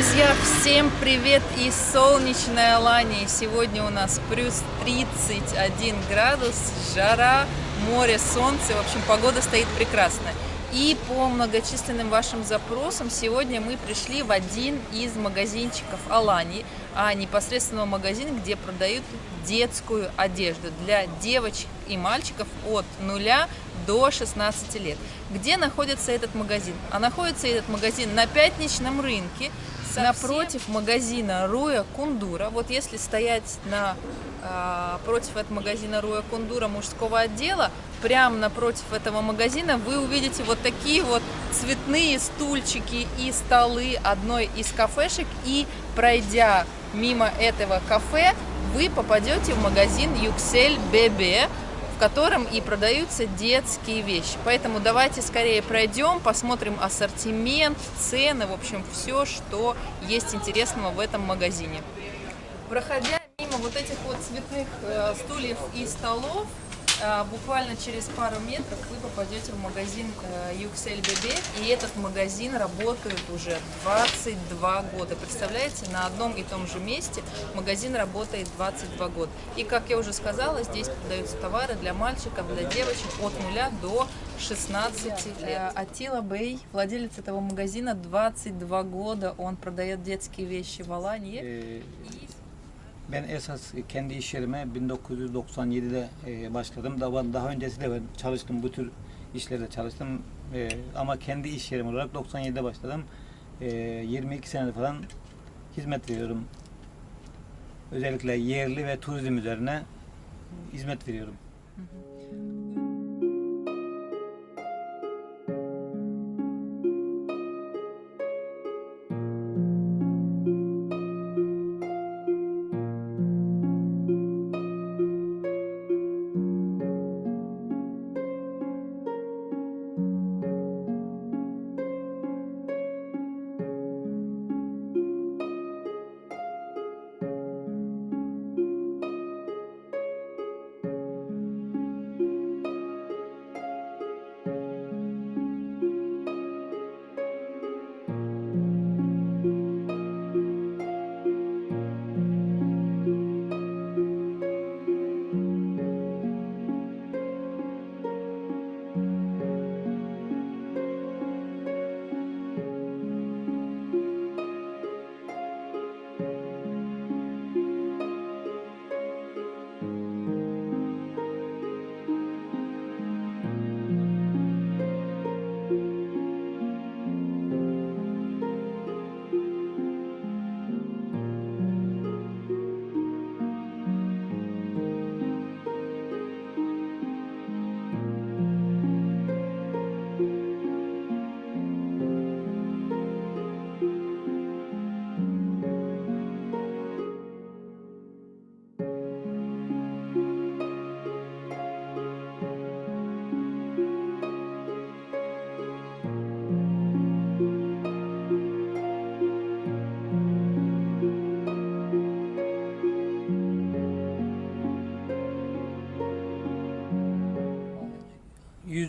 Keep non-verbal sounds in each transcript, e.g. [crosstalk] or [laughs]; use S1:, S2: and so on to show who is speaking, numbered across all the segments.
S1: Друзья, всем привет из солнечной Алании. Сегодня у нас плюс 31 градус, жара, море, солнце. В общем, погода стоит прекрасная. И по многочисленным вашим запросам сегодня мы пришли в один из магазинчиков Алании, а непосредственно магазин, где продают детскую одежду для девочек и мальчиков от 0 до 16 лет. Где находится этот магазин? А находится этот магазин на пятничном рынке, Совсем? напротив магазина Руя Кундура. Вот если стоять на, э, против этого магазина Руя Кундура мужского отдела, прямо напротив этого магазина вы увидите вот такие вот цветные стульчики и столы одной из кафешек. И пройдя мимо этого кафе, вы попадете в магазин Юксель Бебе, котором и продаются детские вещи. Поэтому давайте скорее пройдем, посмотрим ассортимент, цены, в общем, все, что есть интересного в этом магазине. Проходя мимо вот этих вот цветных э, стульев и столов, буквально через пару метров вы попадете в магазин Юксель Бебе, и этот магазин работает уже 22 года. Представляете, на одном и том же месте магазин работает 22 года. И, как я уже сказала, здесь продаются товары для мальчиков, для девочек от 0 до 16 лет. Атила Бей, владелец этого магазина, 22 года, он продает детские вещи в Алании.
S2: Ben esas kendi iş yerime 1997'de e, başladım. Daha, daha öncesi de ben çalıştım bu tür işlerde çalıştım. E, ama kendi iş yerim olarak 97'de başladım. E, 22 senedir falan hizmet veriyorum. Özellikle yerli ve turizm üzerine hizmet veriyorum. Hı hı.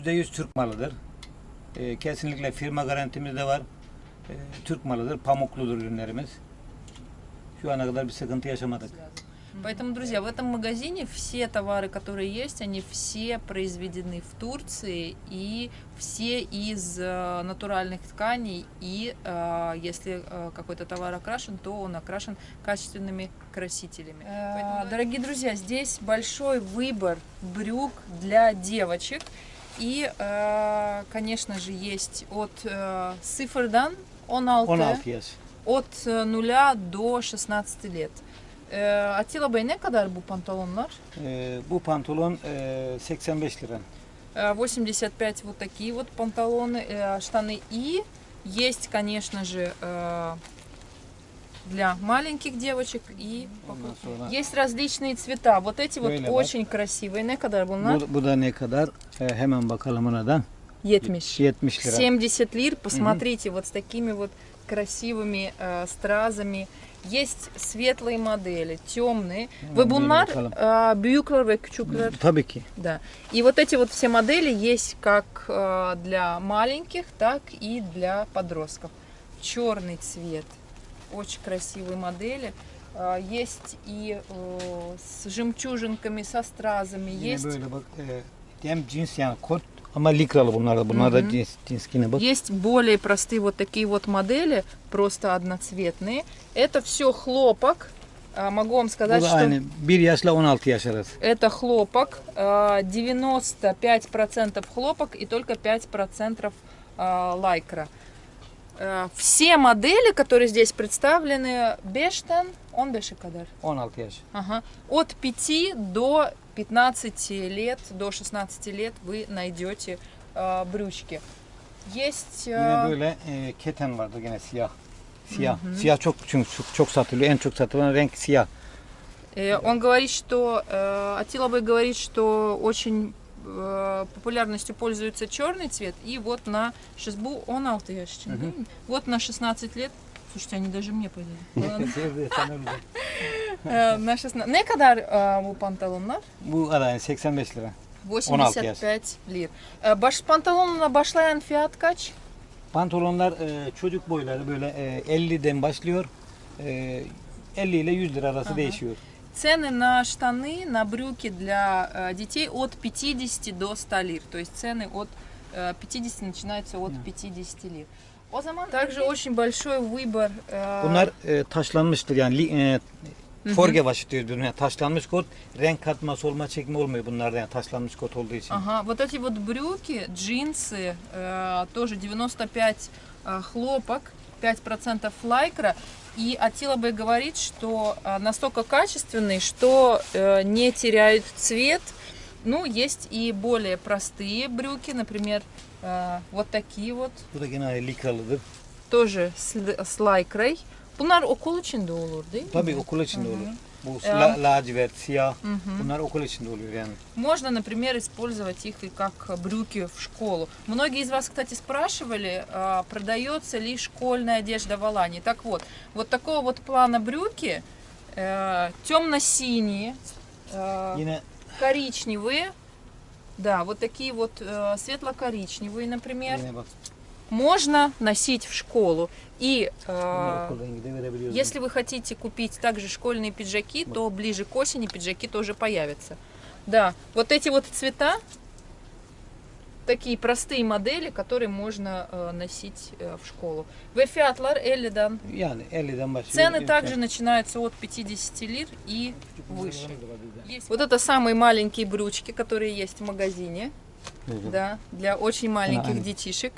S2: %100 Türk malıdır. E, kesinlikle firma garantimiz de var. E, Türk malıdır, pamukludur ürünlerimiz. Şu ana kadar bir sıkıntı yaşamadık.
S1: Поэтому, друзья, в этом магазине все товары, которые есть, они все произведены в Турции и все из э, натуральных тканей. И э, если э, какой-то товар окрашен, то он окрашен качественными красителями. Поэтому, дорогие друзья, здесь большой выбор брюк для девочек. И, э, конечно же, есть от э, Сифрдан, он алты, от э, нуля до 16 лет. Ee, Atilla Bey ne kadar bu pantolonlar?
S2: Ee, bu pantolon e, 85 lira.
S1: 85 вот такие вот панталоны, э, штаны. И есть, конечно же, э, для маленьких девочек и есть различные цвета. Вот эти вот Böyle очень красивые. Ne kadar bunlar?
S2: Bu, bu da ne kadar? Hemen bakalım ona da.
S1: 70.
S2: 70
S1: лира. 70 лир. Посмотрите, вот с такими вот красивыми э, стразами. Есть светлые модели, темные. Э, büyükler ve küçükler.
S2: Tabii ki.
S1: Да. И вот эти вот все модели есть как э, для маленьких, так и для подростков. Черный цвет очень красивые модели. А, Есть и э, с жемчужинками, со стразами, есть, есть более простые вот такие вот модели, просто одноцветные. Это все хлопок. А, Могу вам сказать, что
S2: aynı 1 yaşla 16 yaş arası.
S1: это хлопок. а, 95% хлопок и только 5% а, лайкра. А, Все модели, которые здесь представлены, бештен, он бешикадар.
S2: 16 yaş.
S1: Ага. От 5 до 15 лет, до 16 лет вы найдете а, брючки. Есть...
S2: Yine
S1: а,
S2: böyle e, keten vardı gene siyah. Siyah. Siyah çok çünkü çok, çok satılıyor. En çok satılan renk siyah.
S1: э, он говорит, что... Э, Атилабой говорит, что очень э, популярностью пользуется черный цвет. И вот на Шизбу он алтыяшчин. Вот на 16 лет... Слушайте, они даже мне пойдут. [laughs] Ладно.
S2: Sevdi, sen öyle.
S1: Э, На 16... Ne kadar э, bu pantolonlar?
S2: Bu da yani 85 lira.
S1: 85 лир. Э, Баш панталонuna başlayan fiyat kaç?
S2: Pantolonlar e, çocuk boyları böyle e, 50'den başlıyor. E, 50 ile 100 lira arası değişiyor.
S1: Цены на штаны, на брюки для э, детей от 50 до 100 лир. То есть цены от э, 50 начинаются от 50 лир. O zaman также очень большой выбор. э,
S2: Bunlar e, taşlanmıştır yani e, forge başı diyoruz biz. Yani taşlanmış kot renk katması olma çekme olmuyor bunlarda yani taşlanmış kot olduğu için.
S1: Ага, вот эти вот брюки, джинсы, э, тоже 95 э, хлопок, 5% лайкра. И Атила Бэй говорит, что э, настолько качественный, что э, не теряют цвет. Ну, есть и более простые брюки, например, э, вот такие вот, тоже с, лайкрой. Bunlar okul içinde olur değil mi?
S2: Tabii okul olur. Içinde oluyor yani.
S1: Можно, например, использовать их и как брюки в школу. Многие из вас, кстати, спрашивали, а, продается ли школьная одежда в Алании. Так вот, вот такого вот плана брюки, э, темно-синие, э, коричневые, да, вот такие вот э, светло-коричневые, например, можно носить в школу. И э, если вы хотите купить также школьные пиджаки, то ближе к осени пиджаки тоже появятся. Да, вот эти вот цвета, такие простые модели, которые можно э, носить э, в школу.
S2: Yani 50'den başlıyor.
S1: Цены также начинаются от 50 лир и выше. Есть вот это самые маленькие брючки, которые есть в магазине. Да, для очень маленьких детишек.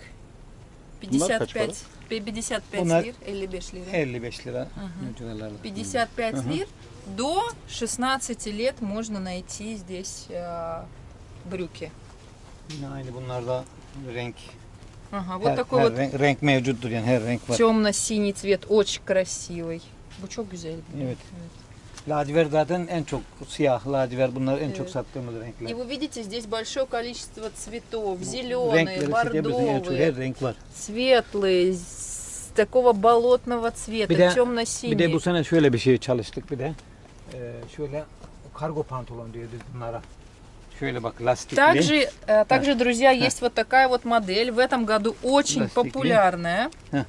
S2: Bunlar kaç
S1: 55, 55
S2: Bunlar-
S1: лир или беш лиры.
S2: 55 lira. bu civarlarda.
S1: 55 лир. До 16 лет можно найти здесь э, брюки.
S2: Aynı bunlarda renk.
S1: Ага, вот
S2: her,
S1: такой
S2: her
S1: вот
S2: renk, renk mevcuttur yani her renk var.
S1: темно-синий цвет, очень красивый. Bu çok güzel.
S2: Evet. Lacivert zaten en çok siyah, lacivert bunlar en çok
S1: Evet.
S2: sattığımız renkler.
S1: И вы видите, здесь большое количество цветов. Зеленые, бордовые, светлые, такого болотного цвета, темно-синий.
S2: Bir de bu sene şöyle bir şey çalıştık bir de. Ee, şöyle kargo pantolon bunlara.
S1: Также, э, также, друзья, есть вот такая вот модель. В этом году очень популярная.
S2: А.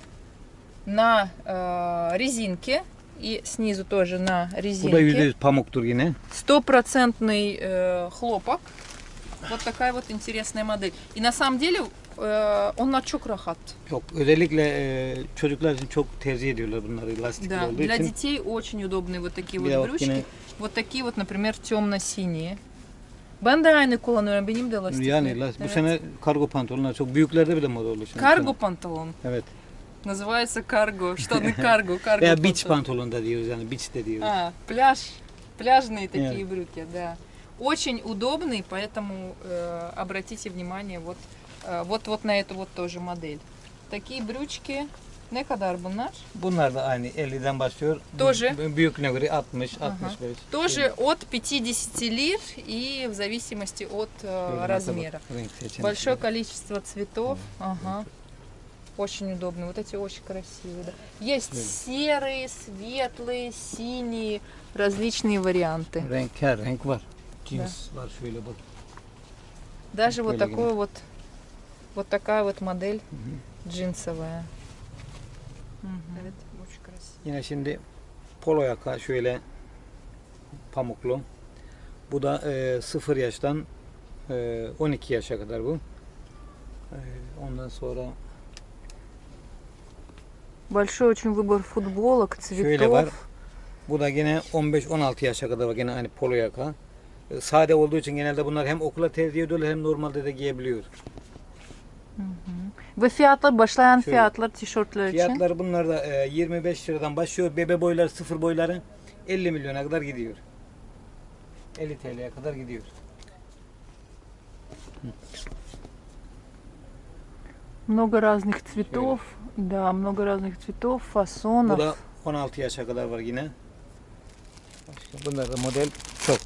S1: На э, резинке. И снизу тоже на
S2: Bu
S1: резинке.
S2: %100 pamuktur yine.
S1: Стопроцентный э, хлопок. Вот такая вот интересная модель. И на самом деле э, он на çok rahat.
S2: Yok özellikle e, çocuklar için çok tercih ediyorlar bunları lastikli
S1: Да,
S2: olduğu
S1: для
S2: için.
S1: детей очень удобные вот такие вот брючки.
S2: yine
S1: Вот такие вот, например, темно-синие. Ben de aynı kullanıyorum. Benim de lastikli.
S2: yani las- bu
S1: Evet.
S2: sene kargo pantolonlar çok büyüklerde bile moda oldu. şimdi.
S1: Карго панталон.
S2: Evet.
S1: Называется карго. [laughs] Штаны карго. карго
S2: Veya beach
S1: панталон.
S2: pantolon da diyoruz yani beach de diyoruz.
S1: А, пляж. Пляжные такие
S2: Нет.
S1: брюки, да. Очень удобный, поэтому э, обратите внимание вот, э, вот, вот на эту вот тоже модель. Такие брючки. Ne kadar bunlar?
S2: Bunlar da aynı 50'den başlıyor.
S1: Тоже.
S2: Bu- Büyüklüğüne göre 60,
S1: Ага.
S2: 65.
S1: Тоже от 50 лир и в зависимости от э, размера. Большое количество цветов. Ага. Очень удобно. Вот эти очень красивые. да. Есть серые, светлые, синие, различные варианты.
S2: Cins var şöyle bak.
S1: Даже вот такой вот, вот такая вот модель джинсовая. Мгм. Очень красиво.
S2: Yine şimdi polo yaka şöyle pamuklu. Bu da e, 0 yaştan e, 12 yaşa kadar bu. E, ondan sonra
S1: Большой очень выбор футболок,
S2: Şöyle var. Bu da gene 15-16 yaşa kadar var gene aynı polo yaka. E, Sade olduğu için genelde bunlar hem okula tercih ediyorlar hem normalde de giyebiliyor.
S1: Ve fiyatlar, başlayan
S2: Şöyle.
S1: fiyatlar tişörtler için.
S2: Fiyatları bunlar da e, 25 liradan başlıyor. Bebe boyları, sıfır boyları 50 milyona kadar gidiyor. 50 TL'ye kadar gidiyor.
S1: Много разных цветов. Да, много разных цветов,
S2: Bu
S1: фасонов.
S2: da 16 yaşa kadar var yine. Başka bunlar da model çok.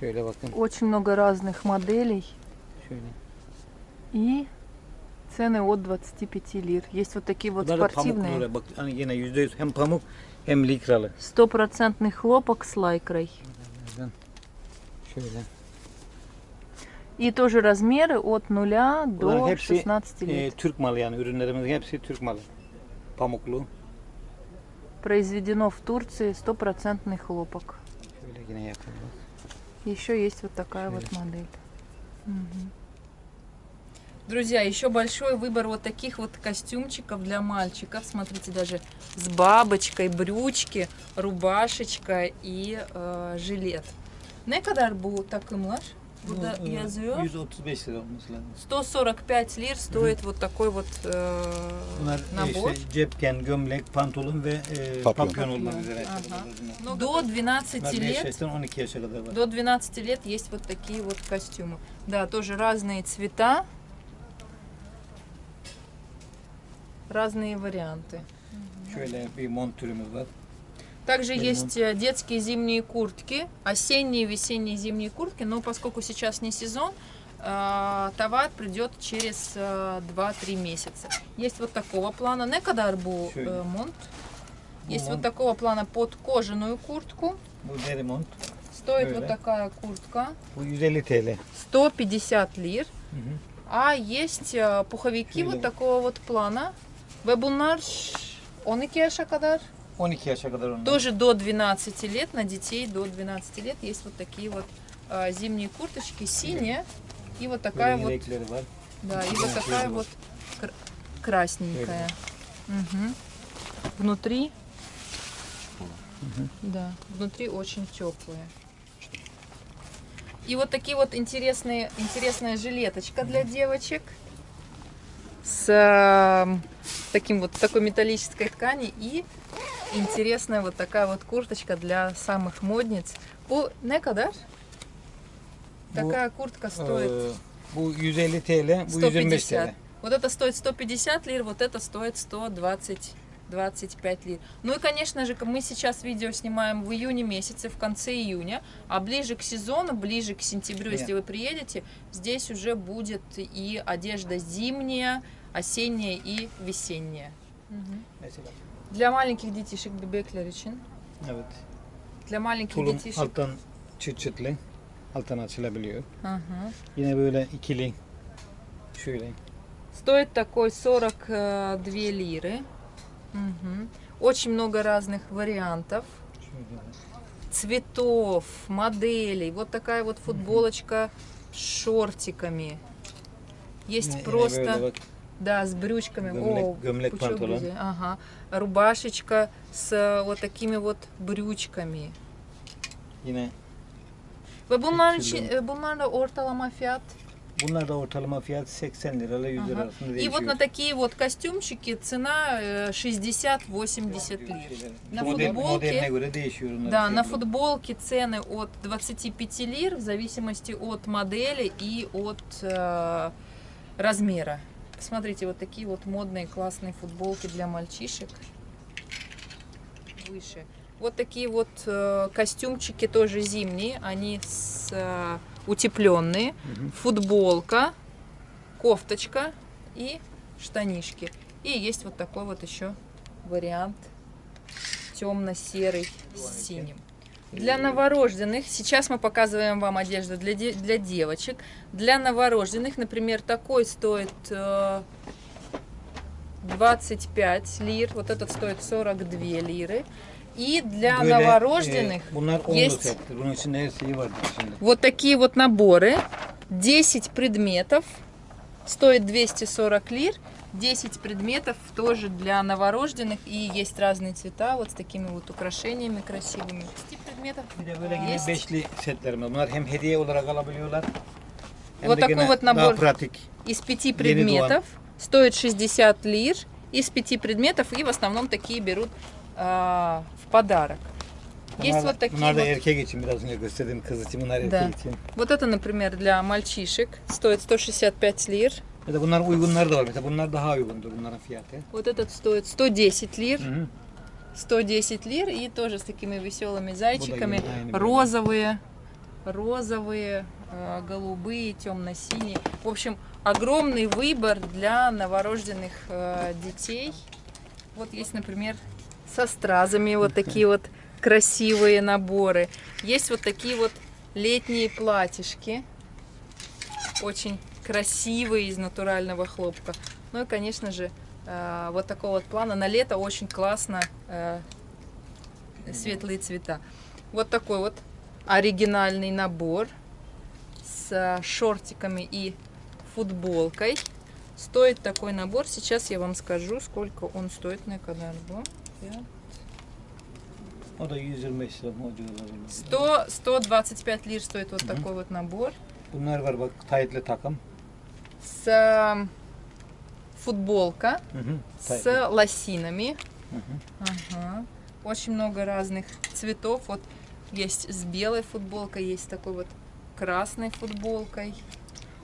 S2: Şöyle bakın.
S1: Очень много разных моделей.
S2: Şöyle.
S1: И цены от 25 лир. Есть вот такие вот
S2: Bunlar
S1: спортивные.
S2: pamuklu. Bak hani yine %100 hem pamuk hem likralı.
S1: Стопроцентный хлопок с лайкрой.
S2: Şöyle.
S1: И тоже размеры от 0
S2: Bunların
S1: до
S2: hepsi
S1: 16
S2: e,
S1: лет.
S2: Türk malı yani ürünlerimizin hepsi Türk malı. Pamuklu.
S1: Произведено в Турции стопроцентный хлопок. Еще есть вот такая вот модель. Друзья, еще большой выбор вот таких вот костюмчиков для мальчиков. Смотрите, даже с бабочкой, брючки, rubашечка и э, жилет. Ne kadar bu takımlar? Burada
S2: Bu, e,
S1: yazıyor.
S2: 135 lira olması lazım.
S1: 145 лир стоит вот такой вот э,
S2: Bunlar e,
S1: набор.
S2: işte cepken, gömlek, pantolon ve e,
S3: Papyon.
S2: papyon olmak üzere.
S1: Ага.
S2: Bunlar
S1: До 12
S2: 5
S1: лет
S2: yaştan 12 yaşa kadar var.
S1: До 12 лет есть вот такие вот костюмы. Да, тоже разные цвета, разные варианты.
S2: Şöyle bir mont türümüz var.
S1: Также
S2: Мгм.
S1: есть э, детские зимние куртки, осенние, весенние зимние куртки, но поскольку сейчас не сезон, э, товар придет через э, 2-3 месяца. Есть вот такого плана, не kadar bu
S2: Şöyle.
S1: э, монт.
S2: Bu
S1: Есть вот такого плана под кожаную куртку. Стоит вот такая куртка.
S2: Bu 150 TL.
S1: 150 лир. А есть э, пуховики вот такого вот плана. Ve bunlar 12 yaşa kadar.
S2: 12 yaşa kadar onlar.
S1: Тоже до 12 лет, на детей до 12 лет есть вот такие вот э, зимние курточки, синие. И вот такая
S2: Böyle
S1: вот,
S2: var.
S1: да, и вот такая вот кр- красненькая. Мгм. Внутри, да, внутри очень теплые. И вот такие вот интересные, интересная жилеточка для девочек с э, таким вот такой металлической ткани и интересная вот такая вот курточка для самых модниц. Bu ne kadar? Такая куртка стоит
S2: bu 150 TL, bu 125
S1: 150.
S2: TL.
S1: Вот это стоит 150 лир, вот это стоит 120 25 лир. Ну и, конечно же, мы сейчас видео снимаем в июне месяце, в конце июня, а ближе к сезону, ближе к сентябрю,
S2: Нет.
S1: если вы приедете, здесь уже будет и одежда зимняя, осенняя и весенняя.
S2: Mesela.
S1: Для маленьких детишек bebekler için,
S2: Evet.
S1: для маленьких
S2: Tulum
S1: детишек.
S2: alttan çıt çıtlı. Alttan açılabiliyor.
S1: Ага.
S2: Yine böyle ikili. Şöyle.
S1: Стоит такой 42 лиры. Мгм. Очень много разных вариантов. Цветов, моделей. Вот такая вот футболочка с шортиками. Есть просто. Да, с брючками.
S2: Gömlek-
S1: О. Ага. Рубашечка с э, вот такими вот брючками.
S2: Yine
S1: Ve bunların, için, e, bunlarla ortalama fiyat.
S2: bunlar da ortalama fiyat 80 lirayla 100 lira arasında
S1: И
S2: değişiyor.
S1: вот на такие вот костюмчики цена э, 60-80 лир. На
S2: Model,
S1: футболке-
S2: modeline göre değişiyor onların
S1: Да, на
S2: fiyatları.
S1: футболке цены от 25 лир в зависимости от модели и от э, размера. Посмотрите, вот такие вот модные классные футболки для мальчишек. Выше. Вот такие вот э, костюмчики тоже зимние, они с, э, утепленные.
S2: Мгм.
S1: Футболка, кофточка и штанишки. И есть вот такой вот еще вариант темно-серый с синим. Для новорожденных, сейчас мы показываем вам одежду для, де- для девочек. Для новорожденных, например, такой стоит э, 25 лир. Вот этот стоит 42 лиры. И для
S2: Böyle,
S1: новорожденных
S2: e, bunlar
S1: есть.
S2: Bunun içinde içinde.
S1: вот такие вот наборы. 10 предметов. Стоит 240 лир. 10 предметов тоже для новорожденных. И есть разные цвета. Вот с такими вот украшениями красивыми. 10 предметов
S2: Bir de böyle yine
S1: есть.
S2: beşli setlerim var. Bunlar hem hediye olarak alabiliyorlar. Hem
S1: Вот
S2: de
S1: такой
S2: gene
S1: вот
S2: daha
S1: набор.
S2: pratik.
S1: из пяти предметов. Стоит 60 лир. Из пяти предметов. И в основном такие берут а, в подарок. Есть
S2: Bunlar,
S1: вот такие
S2: bunlar da
S1: вот.
S2: erkek için biraz önce gösterdiğim kız için bunlar erkek
S1: Да.
S2: için.
S1: Вот это, например, для мальчишек. Стоит 165 лир.
S2: Ya da bunlar uygunları da var. Mesela bunlar daha uygundur bunların fiyatı.
S1: Вот этот стоит 110 лир.
S2: Hı hı.
S1: 110 лир. И тоже с такими веселыми зайчиками. Розовые. Розовые, э, голубые, темно-синие. В общем, огромный выбор для новорожденных э, детей. Вот есть, например, со стразами вот такие вот красивые наборы. Есть вот такие вот летние платьишки. Очень красивые из натурального хлопка. Ну и, конечно же, э, вот такого вот плана. На лето очень классно э, светлые цвета. Вот такой вот оригинальный набор с шортиками и футболкой. Стоит такой набор. Сейчас я вам скажу, сколько он стоит на канале.
S2: O da 125 lira o civarlarında.
S1: 100, 125 лир стоит вот такой вот набор.
S2: Bunlar var bak taytlı takım.
S1: С э, футболка
S2: hı.
S1: с лосинами.
S2: Hı.
S1: Ага. Очень много разных цветов. Вот есть с белой футболкой, есть такой вот красной футболкой.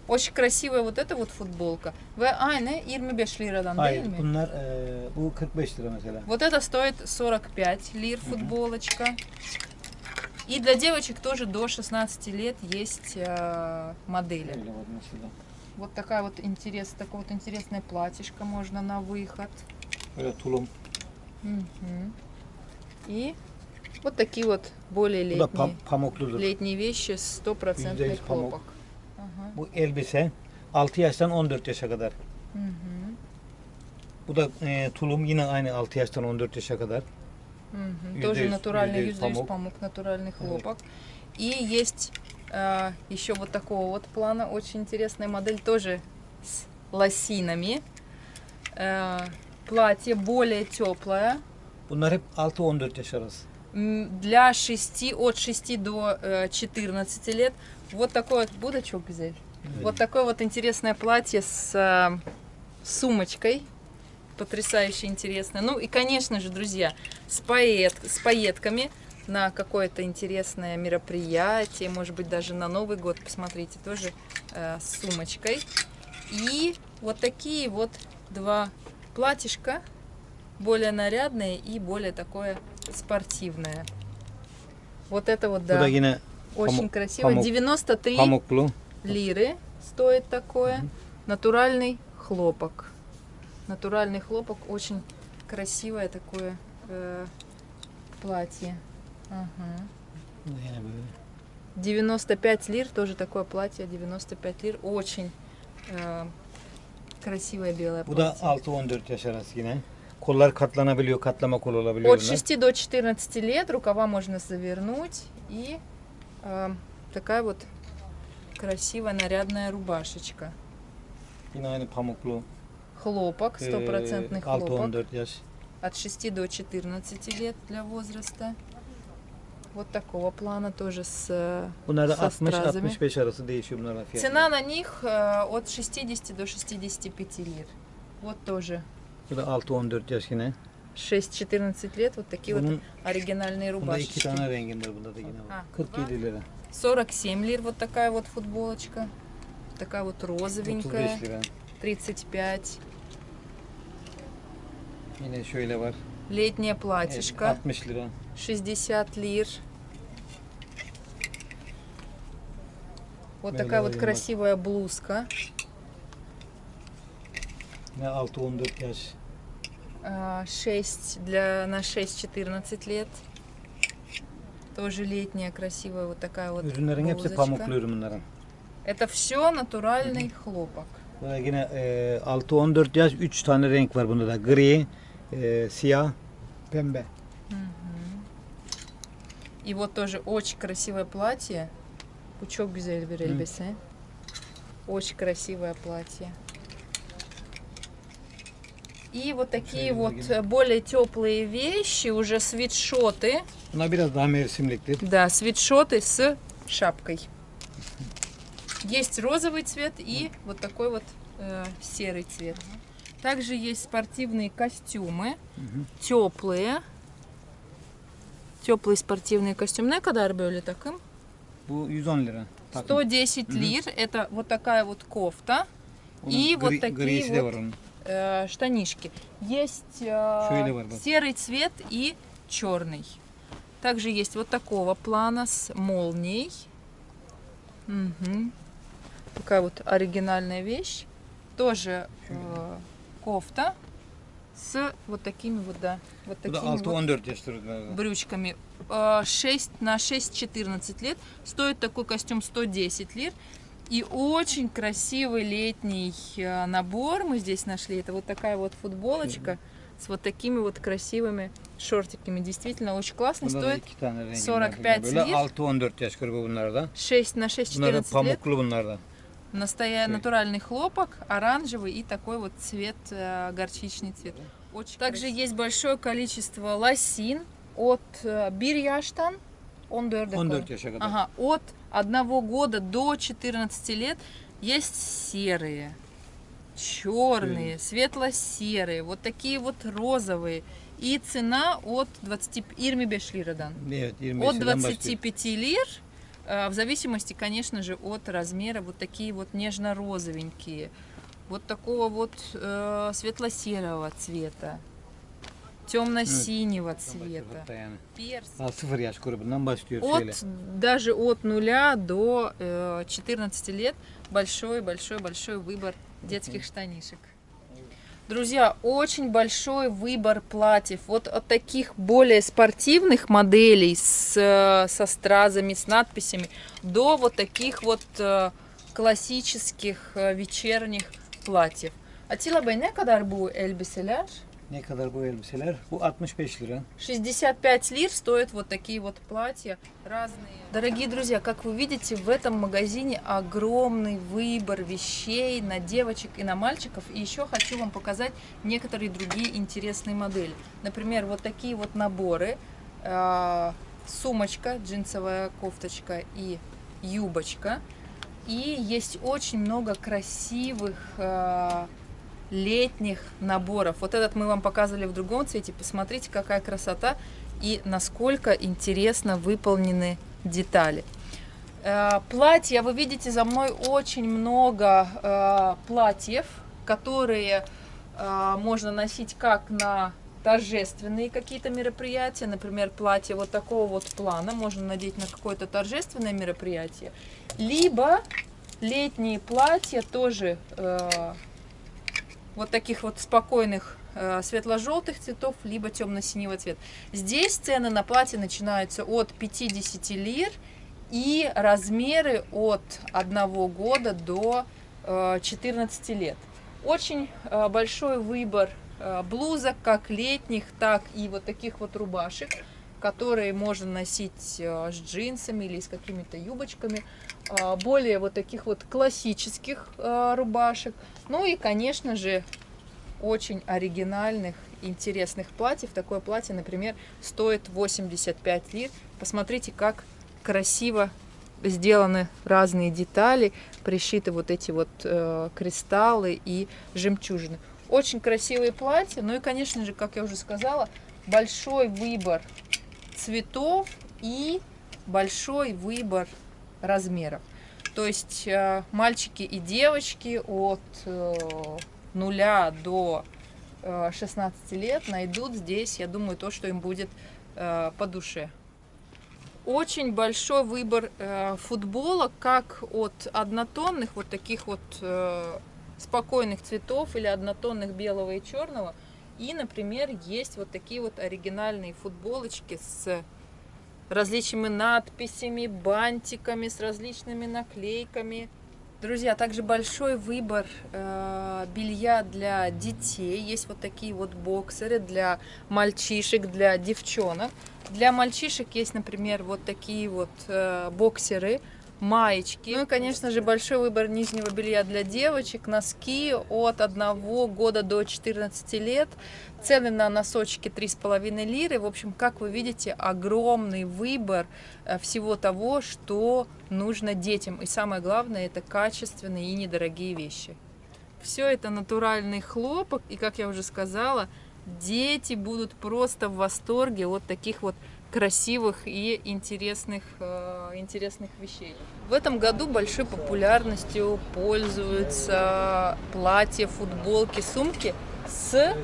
S1: Очень красивая вот эта вот футболка. Ve aynı 25 liradan değil
S2: Hayır
S1: mi?
S2: bunlar e, bu 45 lira mesela.
S1: Вот это стоит 45 лир футболочка. И для девочек тоже до 16 лет есть э, модели. Вот такая вот интерес, такое вот интересное платьишко можно на выход.
S2: Böyle tulum.
S1: Мгм. И вот такие вот более летние, летние вещи, стопроцентный хлопок. Ага.
S2: Bu elbise 6 yaştan 14 yaşa kadar.
S1: Мгм.
S2: Bu da e, tulum yine aynı 6 yaştan 14 yaşa kadar. Yüzde
S1: Тоже натуральный
S2: yüzde yüz
S1: юзаюсь
S2: памук.
S1: памук, натуральный хлопок. И есть э, еще вот такого вот плана очень интересная модель, тоже с лосинами. Э, платье более теплое,
S2: Bunlar hep 6-14 yaş arası.
S1: Для 6, от 6 до э, 14 лет. Вот такой вот, будочок взять? Вот такое вот интересное платье с э, сумочкой. Потрясающе интересное. Ну и, конечно же, друзья, с, поэт, с пайетками на какое-то интересное мероприятие, может быть, даже на Новый год, посмотрите, тоже э, с сумочкой. И вот такие вот два платьишка, более нарядное и более такое спортивное. Вот это вот, да, очень красиво.
S2: памук.
S1: 93
S2: pamuklu.
S1: лиры стоит такое. Натуральный хлопок. Натуральный хлопок, очень красивое такое э, платье.
S2: Böyle.
S1: 95 лир, тоже такое платье, 95 лир. Очень э, красивое белое
S2: Bu da
S1: платье.
S2: 6-14 yaş arası yine. Kollar katlanabiliyor, katlama kol olabiliyor
S1: От
S2: bunlar.
S1: 6 до 14 лет рукава можно завернуть. И э, такая вот красивая нарядная рубашечка.
S2: Yine aynı pamuklu.
S1: Хлопок,
S2: Ee,
S1: стопроцентный хлопок.
S2: 6-14 yaş.
S1: От 6 до 14 лет для возраста. Вот такого плана тоже с э,
S2: Bunlar da
S1: со стразами.
S2: 60-65 arası değişiyor bunların.
S1: Цена на них э, от 60 до 65 лир. Вот тоже
S2: Bu da 6-14 yaş yine.
S1: 6-14 лет. Вот такие вот
S2: Bunun
S1: оригинальные
S2: bunda iki
S1: рубашечки.
S2: tane renginde bunda da yine var.
S1: Ha,
S2: 47 lira.
S1: 47 лир вот такая вот футболочка. Такая вот розовенькая.
S2: 35 lira.
S1: 35.
S2: Yine şöyle var.
S1: Летнее
S2: Evet,
S1: платьишко.
S2: 60 lira.
S1: 60 лир. Вот
S2: Böyle
S1: такая вот
S2: bak.
S1: красивая блузка.
S2: Yine 6-14 yaş.
S1: А, 6 для на 6-14 лет. Тоже летняя, красивая вот такая вот
S2: Ürünlerin hepsi pamuklu ürün bunların.
S1: Это все натуральный хлопок.
S2: Burada yine e, 6-14 yaş 3 tane renk var bunda da. Gri, e, siyah, pembe.
S1: И вот тоже очень красивое платье. Пучок güzel bir elbise. Очень красивое платье. И вот такие вот э, более теплые вещи, уже свитшоты. Да, свитшоты с шапкой. Есть розовый цвет и вот такой вот э, серый цвет. Также есть спортивные костюмы, теплые. Теплые спортивные костюмы. Ne kadar böyle takım?
S2: Bu 110 lira. Takım.
S1: 110 лир. Это вот такая вот кофта.
S2: Onun
S1: И вот такие вот э, штанишки. Есть э, серый цвет и черный. Также есть вот такого плана с молнией. Мгм. Такая вот оригинальная вещь. Тоже э, кофта с вот такими вот, да, вот такими вот
S2: 6-14 yaşları galiba.
S1: брючками. Э, 6 на 6-14 лет. Стоит такой костюм 110 лир. И очень красивый летний э, набор мы здесь нашли. Это вот такая вот футболочка с вот такими вот красивыми шортиками. Действительно очень классный.
S2: Bunda da
S1: Стоит
S2: iki tane rengi
S1: 45
S2: Böyle
S1: lir.
S2: 6-14 yaş grubu bunlarda.
S1: 6 на
S2: Bunlar da
S1: 6-14 лет. Настоя... Натуральный хлопок, оранжевый и такой вот цвет, э, горчичный цвет. Очень Также есть большое количество лосин от э, Бирьяштан. Он
S2: 14 yaşa kadar.
S1: Ага, от одного года до 14 лет есть серые, черные, светло-серые, вот такие вот розовые. И цена от 20... Ирми Бешлирадан.
S2: Evet 25
S1: От
S2: liradan başlıyor.
S1: 25 лир, э, в зависимости, конечно же, от размера, вот такие вот нежно-розовенькие, вот такого вот э, светло-серого цвета, темно-синего цвета,
S2: Hatta yani.
S1: перс.
S2: Daha 0 yaş grubundan başlıyor
S1: От, даже от нуля до э, 14 лет большой-большой-большой выбор детских штанишек. Друзья, очень большой выбор платьев. Вот от таких более спортивных моделей с, э, со стразами, с надписями, до вот таких вот э, классических э, вечерних платьев. Атила Бey ne kadar bu elbiseler?
S2: Ne kadar bu elbiseler? Bu 65 lira.
S1: 65 лир стоят вот такие вот платья разные. Дорогие друзья, как вы видите, в этом магазине огромный выбор вещей на девочек и на мальчиков. И еще хочу вам показать некоторые другие интересные модели. Например, вот такие вот наборы. Э, Сумочка, джинсовая кофточка и юбочка. И есть очень много красивых э, летних наборов. Вот этот мы вам показывали в другом цвете. Посмотрите, какая красота и насколько интересно выполнены детали. Э, Платья, вы видите за мной очень много э, платьев, которые э, можно носить как на торжественные какие-то мероприятия, например, платье вот такого вот плана можно надеть на какое-то торжественное мероприятие, либо летние платья тоже вот таких вот спокойных э, светло-желтых цветов, либо темно-синего цвета. Здесь цены на платье начинаются от 50 лир и размеры от 1 года до э, 14 лет. Очень э, большой выбор э, блузок, как летних, так и вот таких вот рубашек, которые можно носить э, с джинсами или с какими-то юбочками. Э, более вот таких вот классических э, рубашек. Ну и, конечно же, очень оригинальных, интересных платьев. Такое платье, например, стоит 85 лир. Посмотрите, как красиво сделаны разные детали, пришиты вот эти вот э, кристаллы и жемчужины. Очень красивые платья. Ну и, конечно же, как я уже сказала, большой выбор цветов и большой выбор размеров. То есть э, мальчики и девочки от э, нуля до э, 16 лет найдут здесь, я думаю, то, что им будет э, по душе. Очень большой выбор э, футболок, как от однотонных, вот таких вот э, спокойных цветов или однотонных белого и черного. И, например, есть вот такие вот оригинальные футболочки с различными надписями, бантиками, с различными наклейками. Друзья, также большой выбор э, белья для детей. Есть вот такие вот боксеры для мальчишек, для девчонок. Для мальчишек есть, например, вот такие вот э, боксеры маечки. Ну и, конечно же, большой выбор нижнего белья для девочек, носки от 1 года до 14 лет. Цены на носочки 3,5 лиры. В общем, как вы видите, огромный выбор э, всего того, что нужно детям. И самое главное, это качественные и недорогие вещи. Все это натуральный хлопок, и, как я уже сказала, дети будут просто в восторге от таких вот красивых и интересных, э, интересных вещей. В этом году большой популярностью пользуются платья, футболки, сумки с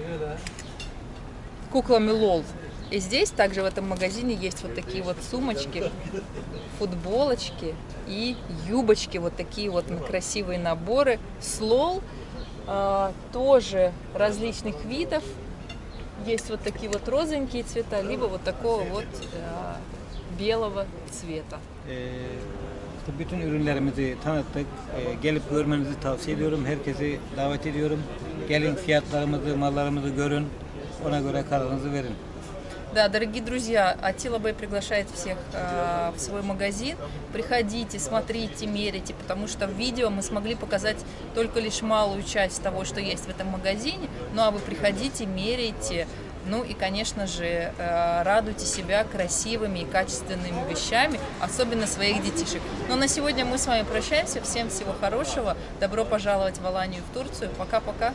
S1: куклами лол. И здесь также в этом магазине есть вот такие вот сумочки, футболочки и юбочки, вот такие вот красивые наборы с лол, э, тоже различных видов, есть вот такие вот розовенькие цвета, либо вот такого вот э, белого цвета.
S2: İşte bütün ürünlerimizi tanıttık. Ee, gelip görmenizi tavsiye ediyorum. Herkesi davet ediyorum. Gelin fiyatlarımızı, mallarımızı görün. Ona göre kararınızı verin.
S1: Да, дорогие друзья, Атила Бэй приглашает всех э, в свой магазин. Приходите, смотрите, мерите, потому что в видео мы смогли показать только лишь малую часть того, что есть в этом магазине. Ну а вы приходите, меряйте, ну и, конечно же, э, радуйте себя красивыми и качественными вещами, особенно своих детишек. Но на сегодня мы с вами прощаемся. Всем всего хорошего. Добро пожаловать в Аланию, в Турцию. Пока-пока.